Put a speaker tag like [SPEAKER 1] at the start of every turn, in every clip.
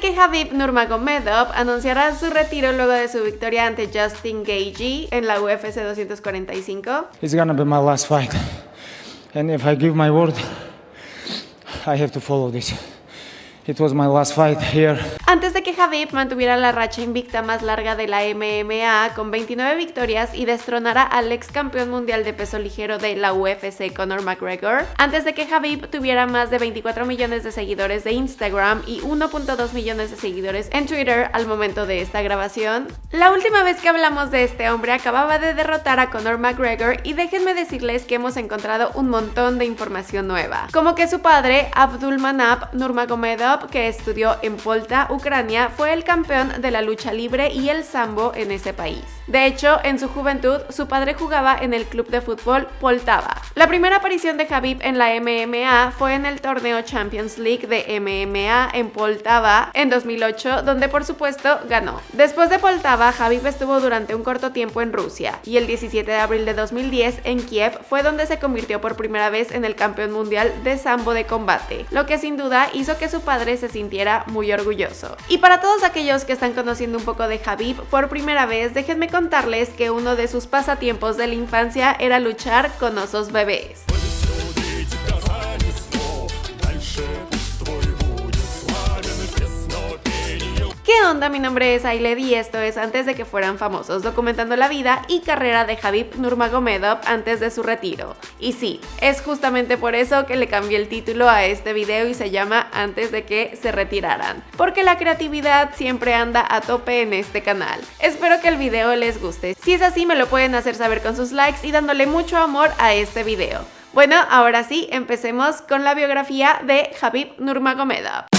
[SPEAKER 1] que Habib Nurmagomedov anunciara su retiro luego de su victoria ante Justin Gaethje en la UFC 245.
[SPEAKER 2] It's gonna be my last fight. And if I give my word, I have to follow this. It was my last fight here.
[SPEAKER 1] Antes de que Habib mantuviera la racha invicta más larga de la MMA con 29 victorias y destronara al ex campeón mundial de peso ligero de la UFC Conor McGregor, antes de que Habib tuviera más de 24 millones de seguidores de Instagram y 1.2 millones de seguidores en Twitter al momento de esta grabación, la última vez que hablamos de este hombre acababa de derrotar a Conor McGregor y déjenme decirles que hemos encontrado un montón de información nueva, como que su padre, Abdulmanap Nurmagomedov, que estudió en Polta, Ucrania, fue el campeón de la lucha libre y el sambo en ese país. De hecho, en su juventud, su padre jugaba en el club de fútbol Poltava. La primera aparición de Habib en la MMA fue en el torneo Champions League de MMA en Poltava en 2008, donde por supuesto ganó. Después de Poltava, Habib estuvo durante un corto tiempo en Rusia y el 17 de abril de 2010 en Kiev fue donde se convirtió por primera vez en el campeón mundial de sambo de combate, lo que sin duda hizo que su padre se sintiera muy orgulloso. Y para todos aquellos que están conociendo un poco de Habib por primera vez, déjenme contarles que uno de sus pasatiempos de la infancia era luchar con osos bebés. Onda? Mi nombre es Ailed y esto es Antes de que fueran famosos, documentando la vida y carrera de Habib Nurmagomedov antes de su retiro. Y sí, es justamente por eso que le cambié el título a este video y se llama Antes de que se retiraran, porque la creatividad siempre anda a tope en este canal. Espero que el video les guste. Si es así, me lo pueden hacer saber con sus likes y dándole mucho amor a este video. Bueno, ahora sí, empecemos con la biografía de Habib Nurmagomedov.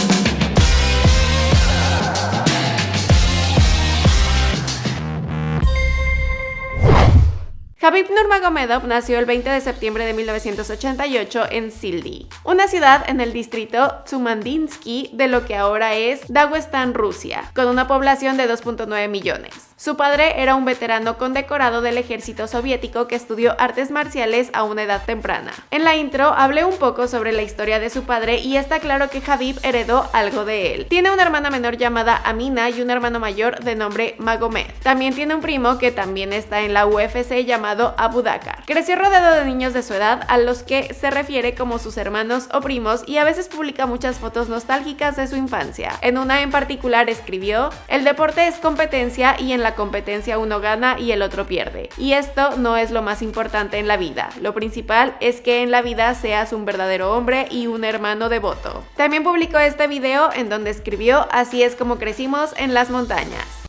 [SPEAKER 1] Habib Nurmagomedov nació el 20 de septiembre de 1988 en Sildi, una ciudad en el distrito Tsumandinsky de lo que ahora es Daguestán, Rusia, con una población de 2.9 millones. Su padre era un veterano condecorado del ejército soviético que estudió artes marciales a una edad temprana. En la intro hablé un poco sobre la historia de su padre y está claro que Habib heredó algo de él. Tiene una hermana menor llamada Amina y un hermano mayor de nombre Magomed. También tiene un primo que también está en la UFC llamado Abu Dakar. Creció rodeado de niños de su edad a los que se refiere como sus hermanos o primos y a veces publica muchas fotos nostálgicas de su infancia. En una en particular escribió, el deporte es competencia y en la competencia uno gana y el otro pierde. Y esto no es lo más importante en la vida. Lo principal es que en la vida seas un verdadero hombre y un hermano devoto. También publicó este video en donde escribió Así es como crecimos en las montañas.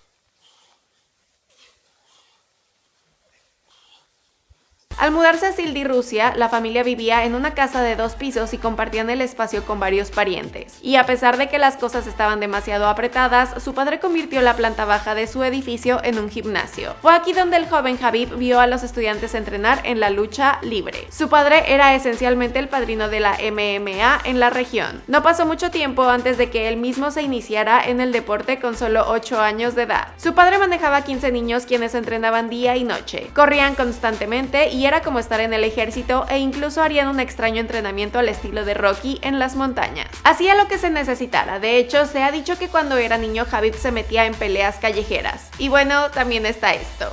[SPEAKER 1] Al mudarse a Sildi, Rusia, la familia vivía en una casa de dos pisos y compartían el espacio con varios parientes. Y a pesar de que las cosas estaban demasiado apretadas, su padre convirtió la planta baja de su edificio en un gimnasio. Fue aquí donde el joven Habib vio a los estudiantes entrenar en la lucha libre. Su padre era esencialmente el padrino de la MMA en la región. No pasó mucho tiempo antes de que él mismo se iniciara en el deporte con solo 8 años de edad. Su padre manejaba 15 niños quienes entrenaban día y noche. Corrían constantemente y era como estar en el ejército e incluso harían un extraño entrenamiento al estilo de Rocky en las montañas. Hacía lo que se necesitara, de hecho se ha dicho que cuando era niño Habib se metía en peleas callejeras. Y bueno, también está esto.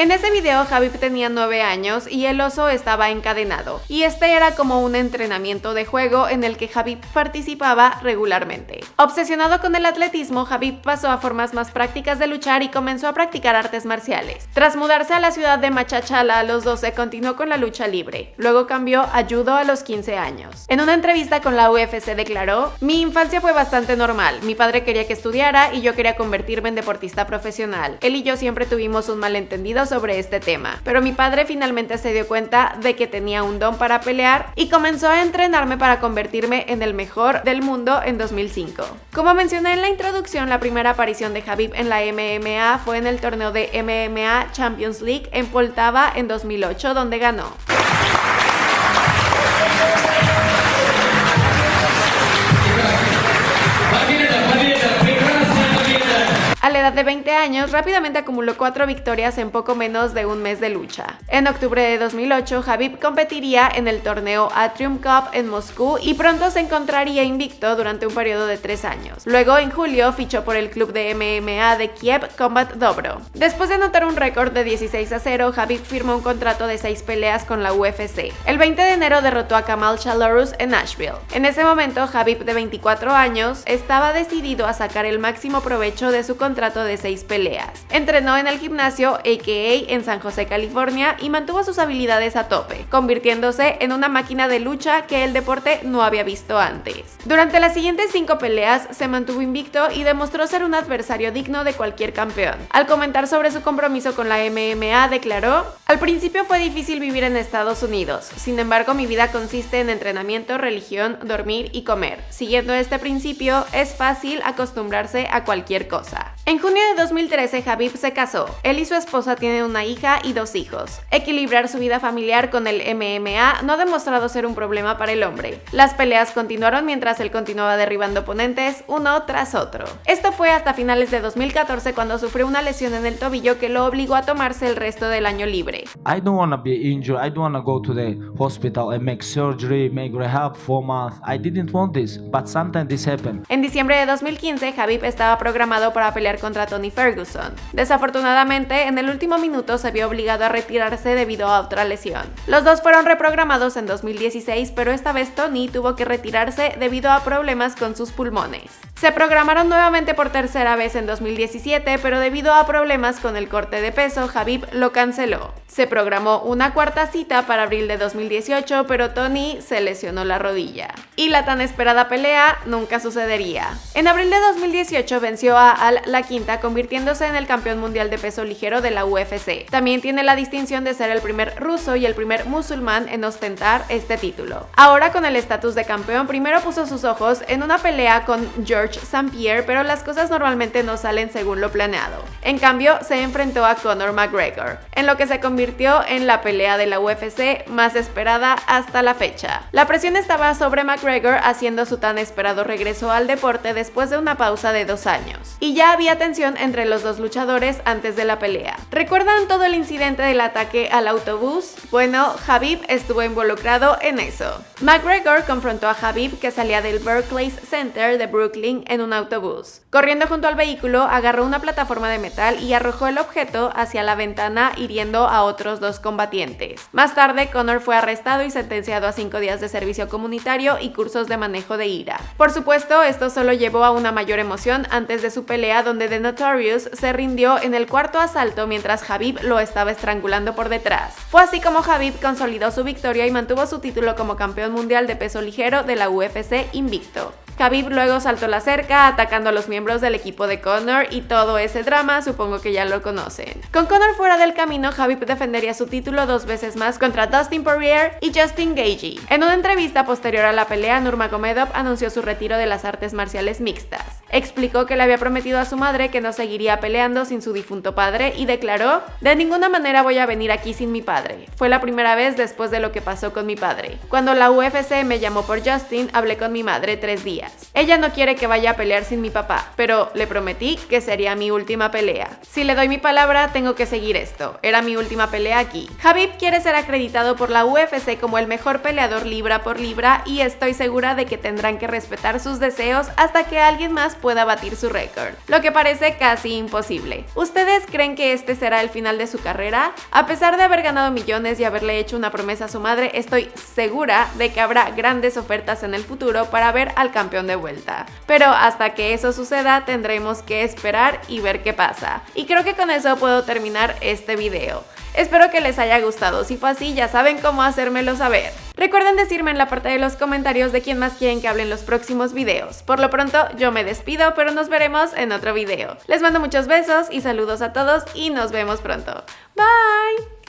[SPEAKER 1] En ese video Habib tenía 9 años y el oso estaba encadenado, y este era como un entrenamiento de juego en el que Habib participaba regularmente. Obsesionado con el atletismo, Habib pasó a formas más prácticas de luchar y comenzó a practicar artes marciales. Tras mudarse a la ciudad de Machachala a los 12, continuó con la lucha libre. Luego cambió a judo a los 15 años. En una entrevista con la UFC declaró, mi infancia fue bastante normal. Mi padre quería que estudiara y yo quería convertirme en deportista profesional. Él y yo siempre tuvimos un malentendido sobre este tema, pero mi padre finalmente se dio cuenta de que tenía un don para pelear y comenzó a entrenarme para convertirme en el mejor del mundo en 2005. Como mencioné en la introducción, la primera aparición de Habib en la MMA fue en el torneo de MMA Champions League en Poltava en 2008, donde ganó. De 20 años, rápidamente acumuló cuatro victorias en poco menos de un mes de lucha. En octubre de 2008, Habib competiría en el torneo Atrium Cup en Moscú y pronto se encontraría invicto durante un periodo de tres años. Luego, en julio, fichó por el club de MMA de Kiev Combat Dobro. Después de anotar un récord de 16 a 0, Habib firmó un contrato de seis peleas con la UFC. El 20 de enero derrotó a Kamal Chalorus en Nashville. En ese momento, Habib, de 24 años, estaba decidido a sacar el máximo provecho de su contrato de seis peleas. Entrenó en el gimnasio AKA en San José, California y mantuvo sus habilidades a tope, convirtiéndose en una máquina de lucha que el deporte no había visto antes. Durante las siguientes cinco peleas se mantuvo invicto y demostró ser un adversario digno de cualquier campeón. Al comentar sobre su compromiso con la MMA declaró, al principio fue difícil vivir en Estados Unidos, sin embargo mi vida consiste en entrenamiento, religión, dormir y comer. Siguiendo este principio es fácil acostumbrarse a cualquier cosa. En junio de 2013, Habib se casó. Él y su esposa tienen una hija y dos hijos. Equilibrar su vida familiar con el MMA no ha demostrado ser un problema para el hombre. Las peleas continuaron mientras él continuaba derribando oponentes uno tras otro. Esto fue hasta finales de 2014 cuando sufrió una lesión en el tobillo que lo obligó a tomarse el resto del año libre.
[SPEAKER 3] I don't want to be injured. I don't want to go to the hospital and make surgery, make rehab for months. I didn't want this, but sometimes this happened.
[SPEAKER 1] En diciembre de 2015, Habib estaba programado para pelear contra Tony Ferguson. Desafortunadamente, en el último minuto se vio obligado a retirarse debido a otra lesión. Los dos fueron reprogramados en 2016, pero esta vez Tony tuvo que retirarse debido a problemas con sus pulmones. Se programaron nuevamente por tercera vez en 2017, pero debido a problemas con el corte de peso, Habib lo canceló. Se programó una cuarta cita para abril de 2018, pero Tony se lesionó la rodilla. Y la tan esperada pelea nunca sucedería. En abril de 2018 venció a Al La Quinta, convirtiéndose en el campeón mundial de peso ligero de la UFC. También tiene la distinción de ser el primer ruso y el primer musulmán en ostentar este título. Ahora con el estatus de campeón, primero puso sus ojos en una pelea con George St. Pierre, pero las cosas normalmente no salen según lo planeado. En cambio, se enfrentó a Conor McGregor, en lo que se convirtió en la pelea de la UFC más esperada hasta la fecha. La presión estaba sobre McGregor haciendo su tan esperado regreso al deporte después de una pausa de dos años. Y ya había tensión entre los dos luchadores antes de la pelea. ¿Recuerdan todo el incidente del ataque al autobús? Bueno, Habib estuvo involucrado en eso. McGregor confrontó a Habib que salía del Berkeley Center de Brooklyn en un autobús. Corriendo junto al vehículo, agarró una plataforma de metal y arrojó el objeto hacia la ventana hiriendo a otros dos combatientes. Más tarde, Connor fue arrestado y sentenciado a cinco días de servicio comunitario y cursos de manejo de ira. Por supuesto, esto solo llevó a una mayor emoción antes de su pelea donde The Notorious se rindió en el cuarto asalto mientras Habib lo estaba estrangulando por detrás. Fue así como Habib consolidó su victoria y mantuvo su título como campeón mundial de peso ligero de la UFC invicto. Khabib luego saltó la cerca atacando a los miembros del equipo de Conor y todo ese drama supongo que ya lo conocen. Con Conor fuera del camino, Khabib defendería su título dos veces más contra Dustin Poirier y Justin Gagey. En una entrevista posterior a la pelea, Nurmagomedov anunció su retiro de las artes marciales mixtas. Explicó que le había prometido a su madre que no seguiría peleando sin su difunto padre y declaró, de ninguna manera voy a venir aquí sin mi padre. Fue la primera vez después de lo que pasó con mi padre. Cuando la UFC me llamó por Justin, hablé con mi madre tres días. Ella no quiere que vaya a pelear sin mi papá, pero le prometí que sería mi última pelea. Si le doy mi palabra, tengo que seguir esto. Era mi última pelea aquí. Habib quiere ser acreditado por la UFC como el mejor peleador libra por libra y estoy segura de que tendrán que respetar sus deseos hasta que alguien más pueda batir su récord, lo que parece casi imposible. ¿Ustedes creen que este será el final de su carrera? A pesar de haber ganado millones y haberle hecho una promesa a su madre, estoy segura de que habrá grandes ofertas en el futuro para ver al de vuelta. Pero hasta que eso suceda tendremos que esperar y ver qué pasa. Y creo que con eso puedo terminar este video. Espero que les haya gustado, si fue así ya saben cómo hacérmelo saber. Recuerden decirme en la parte de los comentarios de quién más quieren que hable en los próximos videos. Por lo pronto yo me despido, pero nos veremos en otro video. Les mando muchos besos y saludos a todos y nos vemos pronto. Bye!